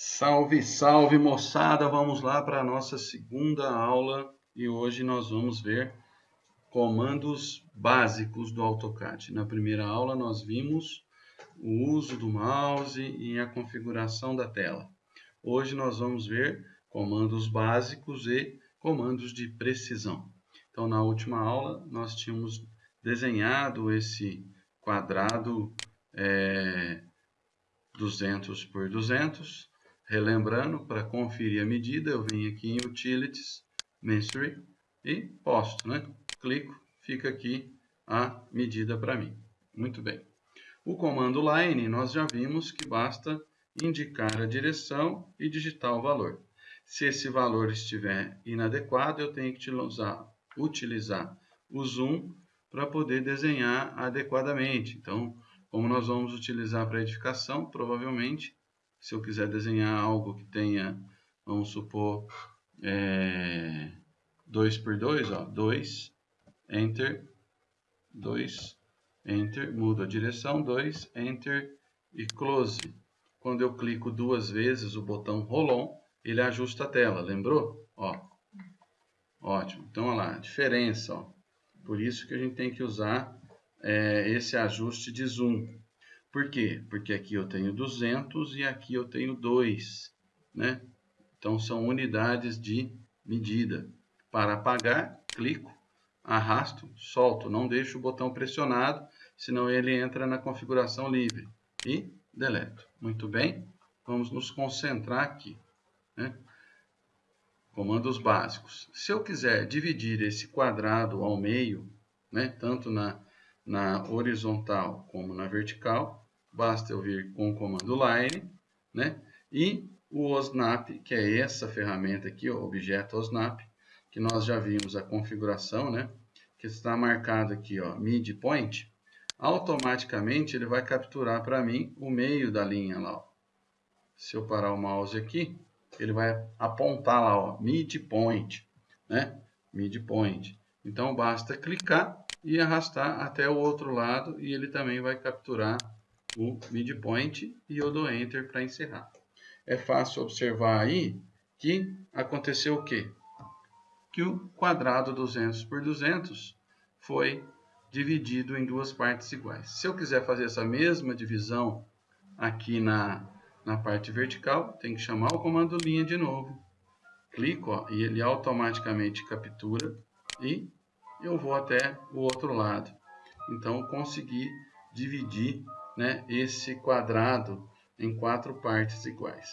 Salve, salve moçada! Vamos lá para a nossa segunda aula e hoje nós vamos ver comandos básicos do AutoCAD. Na primeira aula nós vimos o uso do mouse e a configuração da tela. Hoje nós vamos ver comandos básicos e comandos de precisão. Então na última aula nós tínhamos desenhado esse quadrado é, 200 por 200 Relembrando, para conferir a medida, eu venho aqui em Utilities, Mensury e posto, né? Clico, fica aqui a medida para mim. Muito bem. O comando line, nós já vimos que basta indicar a direção e digitar o valor. Se esse valor estiver inadequado, eu tenho que utilizar o zoom para poder desenhar adequadamente. Então, como nós vamos utilizar para edificação, provavelmente se eu quiser desenhar algo que tenha, vamos supor, é, 2 por 2, ó, 2, Enter, 2, Enter, mudo a direção, 2, Enter e Close. Quando eu clico duas vezes o botão Roll-On, ele ajusta a tela, lembrou? Ó, ótimo. Então, olha lá, diferença, ó. Por isso que a gente tem que usar é, esse ajuste de zoom. Por quê? Porque aqui eu tenho 200 e aqui eu tenho 2, né? Então, são unidades de medida. Para apagar, clico, arrasto, solto. Não deixo o botão pressionado, senão ele entra na configuração livre. E deleto. Muito bem, vamos nos concentrar aqui. Né? Comandos básicos. Se eu quiser dividir esse quadrado ao meio, né, tanto na na horizontal como na vertical, basta eu vir com o comando line, né? E o OSNAP, que é essa ferramenta aqui, o objeto OSNAP, que nós já vimos a configuração, né? Que está marcado aqui, ó, midpoint. Automaticamente ele vai capturar para mim o meio da linha lá, ó. Se eu parar o mouse aqui, ele vai apontar lá, ó, midpoint, né? Midpoint. Então basta clicar e arrastar até o outro lado e ele também vai capturar o midpoint e eu dou Enter para encerrar. É fácil observar aí que aconteceu o quê? Que o quadrado 200 por 200 foi dividido em duas partes iguais. Se eu quiser fazer essa mesma divisão aqui na, na parte vertical, tem que chamar o comando linha de novo. Clico ó, e ele automaticamente captura e eu vou até o outro lado. Então, consegui dividir né, esse quadrado em quatro partes iguais.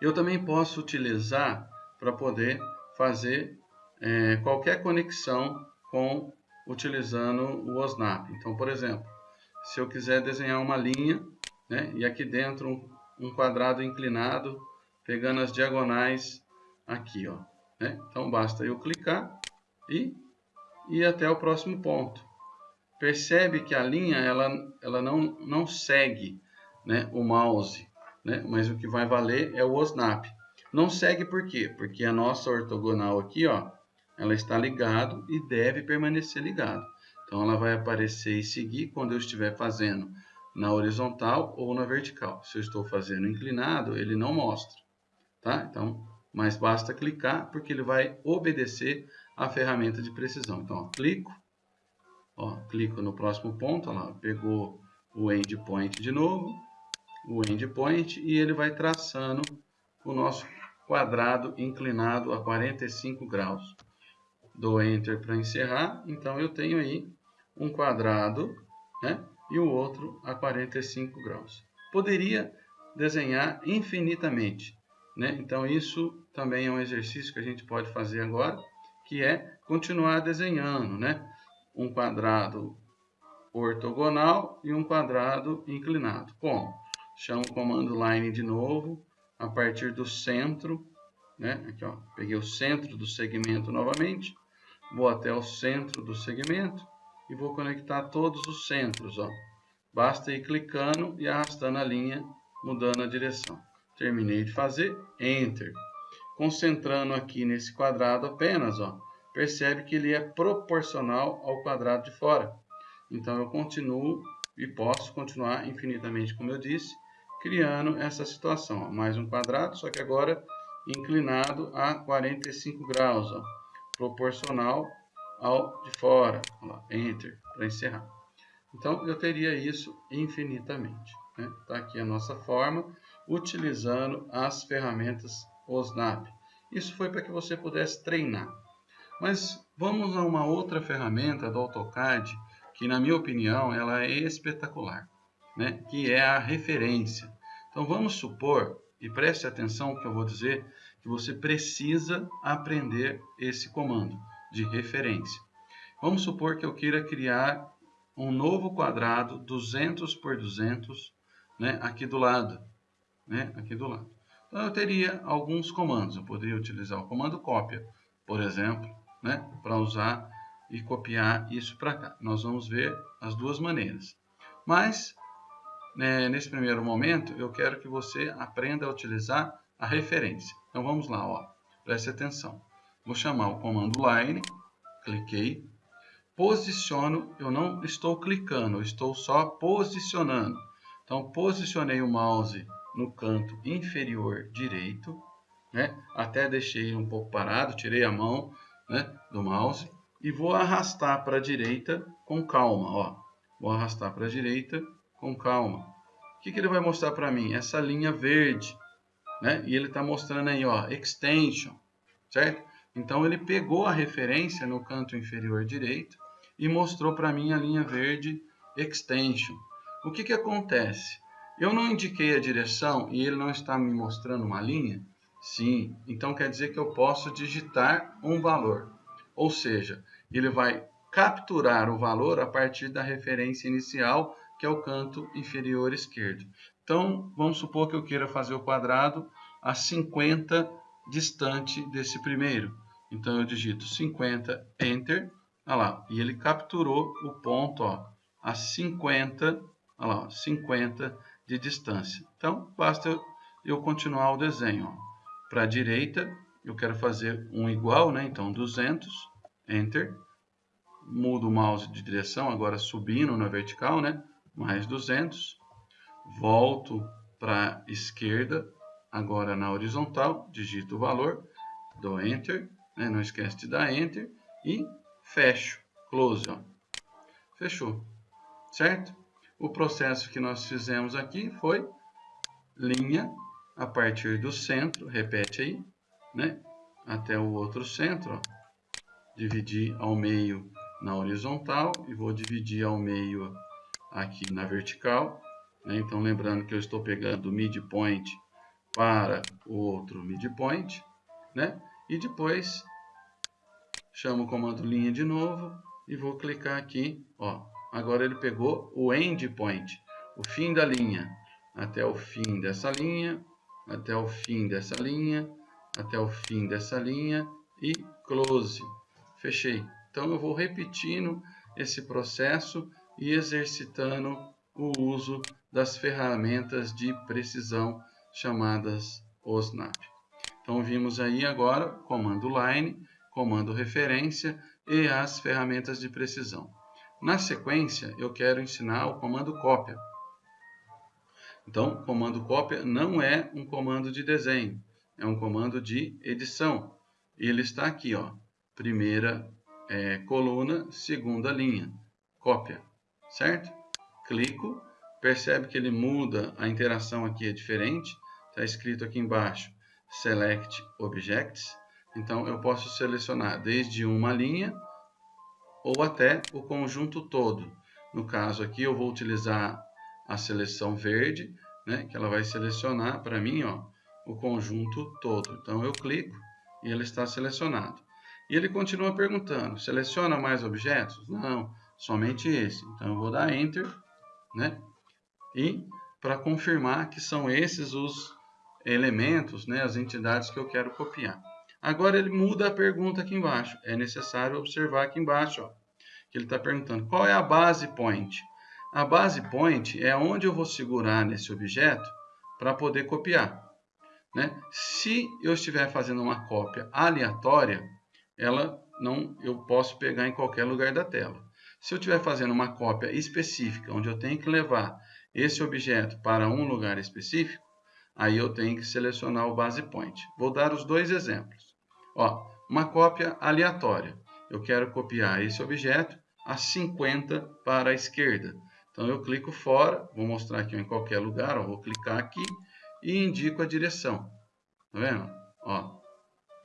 Eu também posso utilizar para poder fazer é, qualquer conexão com utilizando o OSNAP. Então, por exemplo, se eu quiser desenhar uma linha né, e aqui dentro um, quadrado inclinado, pegando as diagonais aqui. Ó, né? Então, basta eu clicar e ir até o próximo ponto. Percebe que a linha ela, ela não, não segue né, o mouse, né, mas o que vai valer é o OSNAP. Não segue por quê? Porque a nossa ortogonal aqui, ó, ela está ligado e deve permanecer ligado. Então, ela vai aparecer e seguir quando eu estiver fazendo na horizontal ou na vertical. Se eu estou fazendo inclinado, ele não mostra. Tá? Então, mas basta clicar porque ele vai obedecer a ferramenta de precisão. Então, ó, clico, ó, clico no próximo ponto, ó lá, pegou o endpoint de novo, o endpoint, e ele vai traçando o nosso quadrado inclinado a 45 graus. Dou Enter para encerrar, então eu tenho aí um quadrado né, e o outro a 45 graus. Poderia desenhar infinitamente, né? então isso também é um exercício que a gente pode fazer agora, que é continuar desenhando, né? Um quadrado ortogonal e um quadrado inclinado. Como? Chamo o comando line de novo, a partir do centro, né? Aqui, ó, peguei o centro do segmento novamente, vou até o centro do segmento e vou conectar todos os centros, ó. Basta ir clicando e arrastando a linha, mudando a direção. Terminei de fazer, Enter concentrando aqui nesse quadrado apenas, ó, percebe que ele é proporcional ao quadrado de fora. Então, eu continuo e posso continuar infinitamente, como eu disse, criando essa situação. Ó. Mais um quadrado, só que agora inclinado a 45 graus, ó, proporcional ao de fora. Enter, para encerrar. Então, eu teria isso infinitamente. Está né? Tá aqui a nossa forma, utilizando as ferramentas OSNAP. Isso foi para que você pudesse treinar. Mas vamos a uma outra ferramenta do AutoCAD, que na minha opinião ela é espetacular, né? que é a referência. Então vamos supor, e preste atenção no que eu vou dizer, que você precisa aprender esse comando de referência. Vamos supor que eu queira criar um novo quadrado 200 por 200 né, aqui do lado. Né, aqui do lado. Então eu teria alguns comandos. Eu poderia utilizar o comando cópia, por exemplo, né, para usar e copiar isso para cá. Nós vamos ver as duas maneiras. Mas, né, nesse primeiro momento, eu quero que você aprenda a utilizar a referência. Então vamos lá, ó. preste atenção. Vou chamar o comando line, cliquei, posiciono, eu não estou clicando, eu estou só posicionando. Então posicionei o mouse no canto inferior direito, né? até deixei um pouco parado, tirei a mão né, do mouse e vou arrastar para a direita com calma. Ó. Vou arrastar para a direita com calma. O que, que ele vai mostrar para mim? Essa linha verde né? E ele está mostrando aí, ó, extension, certo? Então ele pegou a referência no canto inferior direito e mostrou para mim a linha verde extension. O que que acontece? Eu não indiquei a direção e ele não está me mostrando uma linha? Sim, então quer dizer que eu posso digitar um valor. Ou seja, ele vai capturar o valor a partir da referência inicial, que é o canto inferior esquerdo. Então, vamos supor que eu queira fazer o quadrado a 50 distante desse primeiro. Então, eu digito 50, Enter, olha lá, e ele capturou o ponto ó, a 50, olha lá, 50 de distância. Então, basta eu, continuar o desenho. Para a direita, eu quero fazer um igual, né? então 200, Enter, mudo o mouse de direção, agora subindo na vertical, né? mais 200, volto para a esquerda, agora na horizontal, digito o valor, dou Enter, né? não esquece de dar Enter, e fecho, Close. Ó. Fechou, certo? O processo que nós fizemos aqui foi linha a partir do centro, repete aí, né? até o outro centro, ó. dividir ao meio na horizontal e vou dividir ao meio aqui na vertical, né? Então, lembrando que eu estou pegando o midpoint para o outro midpoint, né? E depois chamo o comando linha de novo e vou clicar aqui, ó. Agora ele pegou o endpoint, o fim da linha, até o fim dessa linha, até o fim dessa linha, até o fim dessa linha e close. Fechei. Então eu vou repetindo esse processo e exercitando o uso das ferramentas de precisão chamadas OSNAP. Então vimos aí agora comando line, comando referência e as ferramentas de precisão. Na sequência, eu quero ensinar o comando cópia. Então, comando cópia não é um comando de desenho, é um comando de edição. Ele está aqui, ó, primeira é, coluna, segunda linha, cópia, certo? Clico Percebe que ele muda, a interação aqui é diferente. Está escrito aqui embaixo, Select Objects. Então, eu posso selecionar desde uma linha ou até o conjunto todo. No caso aqui, eu vou utilizar a seleção verde, né, que ela vai selecionar para mim ó, o conjunto todo. Então, eu clico e ele está selecionado. E ele continua perguntando, seleciona mais objetos? Não, somente esse. Então, eu vou dar Enter, né? e para confirmar que são esses os elementos, né, as entidades que eu quero copiar. Agora ele muda a pergunta aqui embaixo. É necessário observar aqui embaixo, ó, que ele está perguntando qual é a base point. A base point é onde eu vou segurar nesse objeto para poder copiar. Né? Se eu estiver fazendo uma cópia aleatória, ela não, eu posso pegar em qualquer lugar da tela. Se eu estiver fazendo uma cópia específica, onde eu tenho que levar esse objeto para um lugar específico, aí eu tenho que selecionar o base point. Vou dar os dois exemplos. Ó, uma cópia aleatória. Eu quero copiar esse objeto a 50 para a esquerda. Então eu clico fora, vou mostrar aqui em qualquer lugar, ó, vou clicar aqui e indico a direção. Tá vendo? Ó,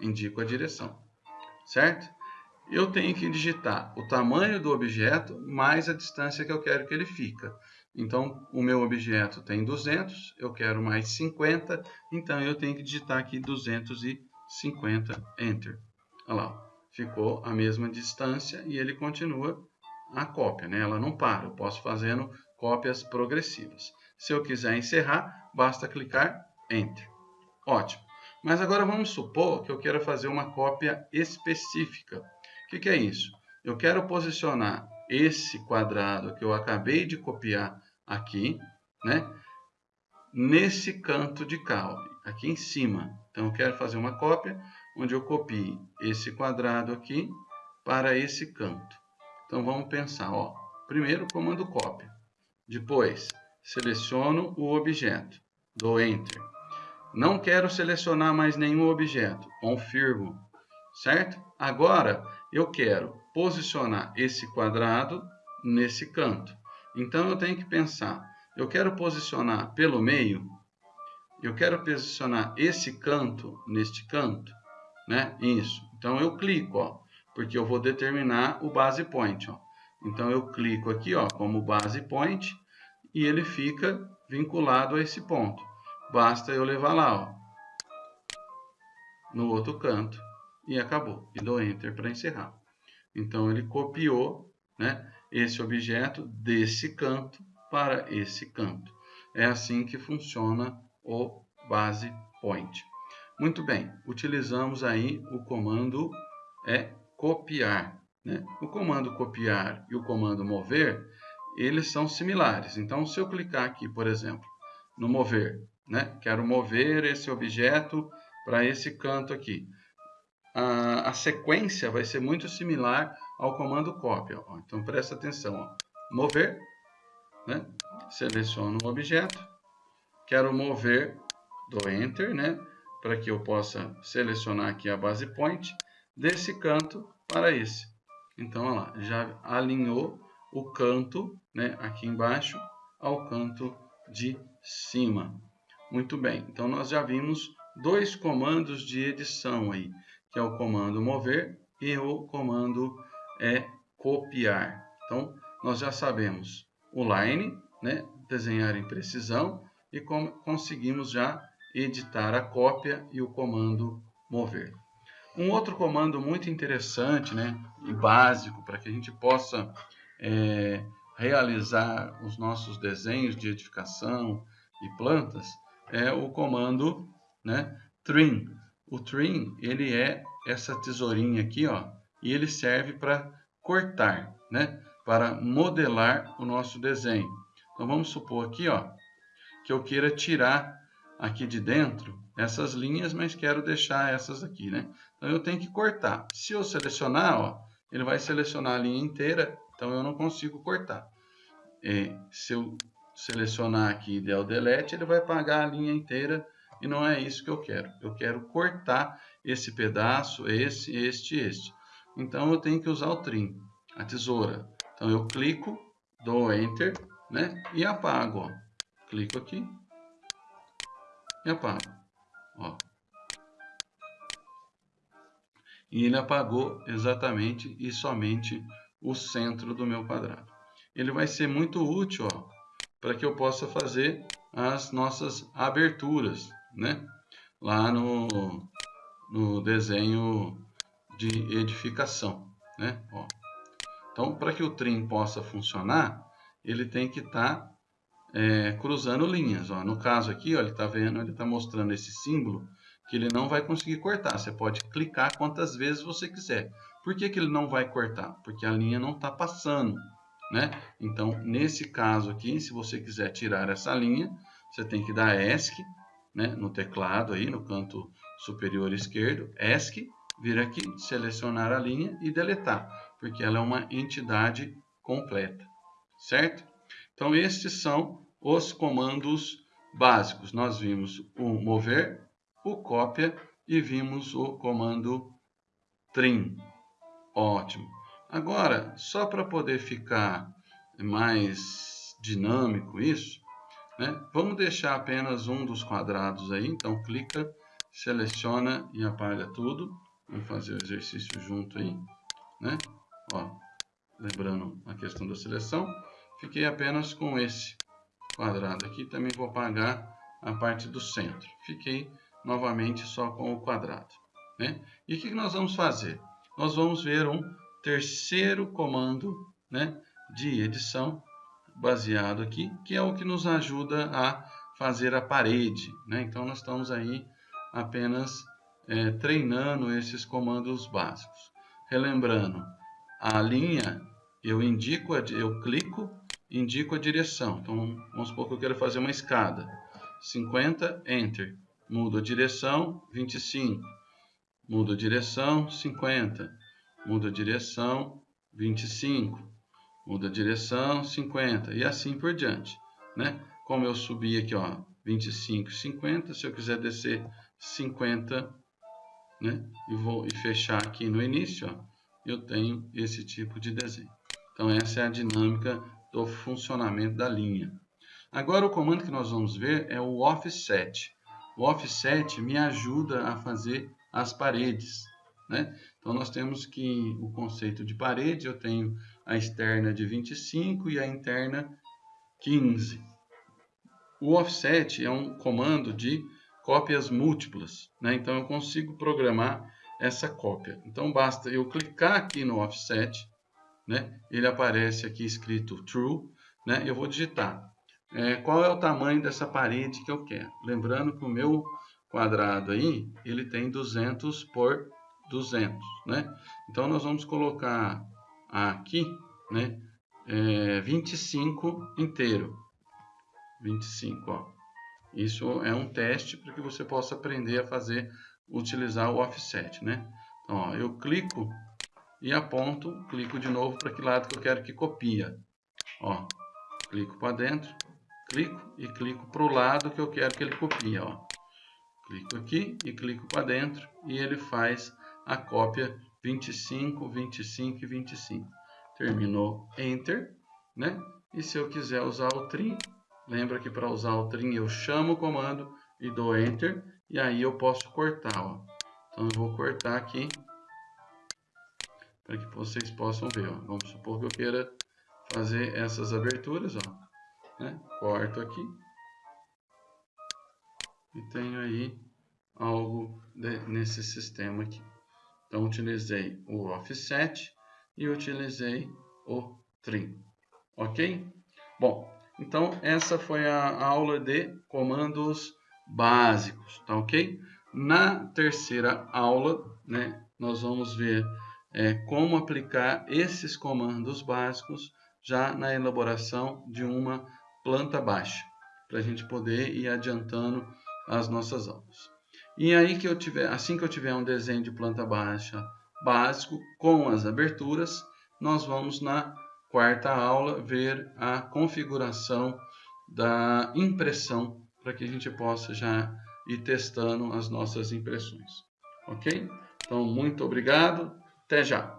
indico a direção. Certo? Eu tenho que digitar o tamanho do objeto mais a distância que eu quero que ele fica. Então, o meu objeto tem 200, eu quero mais 50, então eu tenho que digitar aqui 250, Enter. Olha lá, ficou a mesma distância e ele continua a cópia, né? ela não para, eu posso fazendo cópias progressivas. Se eu quiser encerrar, basta clicar Enter. Ótimo. Mas agora vamos supor que eu quero fazer uma cópia específica. O que, que é isso? Eu quero posicionar esse quadrado que eu acabei de copiar aqui, né? Nesse canto de cá, aqui em cima. Então, eu quero fazer uma cópia onde eu copie esse quadrado aqui para esse canto. Então vamos pensar, ó. Primeiro comando cópia. Depois seleciono o objeto, dou Enter. Não quero selecionar mais nenhum objeto, confirmo, certo? Agora eu quero posicionar esse quadrado nesse canto. Então eu tenho que pensar, eu quero posicionar pelo meio, eu quero posicionar esse canto neste canto, né? Isso. Então eu clico, ó porque eu vou determinar o base point. Ó. Então, eu clico aqui ó, como base point e ele fica vinculado a esse ponto. Basta eu levar lá, ó, no outro canto, e acabou. E dou Enter para encerrar. Então, ele copiou né, esse objeto desse canto para esse canto. É assim que funciona o base point. Muito bem, utilizamos aí o comando é copiar. Né? O comando copiar e o comando mover, eles são similares. Então, se eu clicar aqui, por exemplo, no mover, né? quero mover esse objeto para esse canto aqui. A, a, sequência vai ser muito similar ao comando cópia. Ó. Então, presta atenção. Ó. Mover, né? seleciono o objeto, quero mover, dou Enter, né? para que eu possa selecionar aqui a base point desse canto para esse. Então, olha lá, já alinhou o canto, né, aqui embaixo, ao canto de cima. Muito bem, então nós já vimos dois comandos de edição aí, que é o comando mover e o comando é copiar. Então, nós já sabemos o line, né, desenhar em precisão, e conseguimos já editar a cópia e o comando mover. Um outro comando muito interessante né, e básico para que a gente possa é, realizar os nossos desenhos de edificação e plantas é o comando né, trim. O trim ele é essa tesourinha aqui ó, e ele serve para cortar, né, para modelar o nosso desenho. Então vamos supor aqui ó, que eu queira tirar aqui de dentro essas linhas, mas quero deixar essas aqui, né? Então eu tenho que cortar. Se eu selecionar, ó, ele vai selecionar a linha inteira, então eu não consigo cortar. E se eu selecionar aqui e der o delete, ele vai apagar a linha inteira e não é isso que eu quero. Eu quero cortar esse pedaço, esse, este este. Então eu tenho que usar o trim, a tesoura. Então eu clico, dou Enter, né? E apago, ó. Clico aqui e apago. Ó. E ele apagou exatamente e somente o centro do meu quadrado. Ele vai ser muito útil para que eu possa fazer as nossas aberturas, né? Lá no, no desenho de edificação, né? Ó. Então, para que o trim possa funcionar, ele tem que estar tá é, cruzando linhas. Ó. No caso aqui, ó, ele está vendo, ele está mostrando esse símbolo que ele não vai conseguir cortar. Você pode clicar quantas vezes você quiser. Por que, que ele não vai cortar? Porque a linha não está passando. Né? Então, nesse caso aqui, se você quiser tirar essa linha, você tem que dar ESC né, no teclado, aí no canto superior esquerdo, ESC, vir aqui, selecionar a linha e deletar, porque ela é uma entidade completa, certo? Então, estes são os comandos básicos. Nós vimos o mover, o cópia e vimos o comando trim. Ótimo. Agora, só para poder ficar mais dinâmico isso, né? vamos deixar apenas um dos quadrados aí. Então, clica, seleciona e apaga tudo. Vamos fazer o exercício junto aí. Né? Ó, lembrando a questão da seleção, fiquei apenas com esse quadrado aqui. Também vou apagar a parte do centro. Fiquei novamente só com o quadrado. Né? E o que nós vamos fazer? Nós vamos ver um terceiro comando né, de edição baseado aqui, que é o que nos ajuda a fazer a parede. Né? Então, nós estamos aí apenas é, treinando esses comandos básicos. Relembrando, a linha eu indico, eu clico, indico a direção. Então, vamos supor que eu quero fazer uma escada. 50, Enter. Mudo a direção, 25. Mudo a direção, 50. Mudo a direção, 25. Mudo a direção, 50. E assim por diante. Né? Como eu subi aqui, ó, 25, 50. Se eu quiser descer 50, né? E vou e fechar aqui no início, ó, eu tenho esse tipo de desenho. Então, essa é a dinâmica do funcionamento da linha. Agora, o comando que nós vamos ver é o offset. O offset me ajuda a fazer as paredes. Né? Então, nós temos que o conceito de parede, eu tenho a externa de 25 e a interna 15. O offset é um comando de cópias múltiplas. Né? Então, eu consigo programar essa cópia. Então, basta eu clicar aqui no offset, né? ele aparece aqui escrito true, né? eu vou digitar é, qual é o tamanho dessa parede que eu quero. Lembrando que o meu quadrado aí, ele tem 200 por 200, né? Então, nós vamos colocar aqui, né, é, 25 inteiro. 25, ó. Isso é um teste para que você possa aprender a fazer, utilizar o offset, né? Então, ó, eu clico e aponto, clico de novo para que lado que eu quero que copia. Ó, clico para dentro, clico e clico para o lado que eu quero que ele copie. Ó. Clico aqui e clico para dentro e ele faz a cópia 25, 25 e 25. Terminou Enter, né? E se eu quiser usar o trim, lembra que para usar o trim eu chamo o comando e dou Enter e aí eu posso cortar, ó. Então eu vou cortar aqui para que vocês possam ver, ó. Vamos supor que eu queira fazer essas aberturas, ó né? corto aqui e tenho aí algo de, nesse sistema aqui. Então, utilizei o offset e utilizei o trim, ok? Bom, então essa foi a aula de comandos básicos, tá ok? Na terceira aula, né, nós vamos ver é, como aplicar esses comandos básicos já na elaboração de uma planta baixa, para a gente poder ir adiantando as nossas aulas. E aí que eu tiver, assim que eu tiver um desenho de planta baixa básico com as aberturas, nós vamos na quarta aula ver a configuração da impressão para que a gente possa já ir testando as nossas impressões. Ok? Então, muito obrigado. Até já!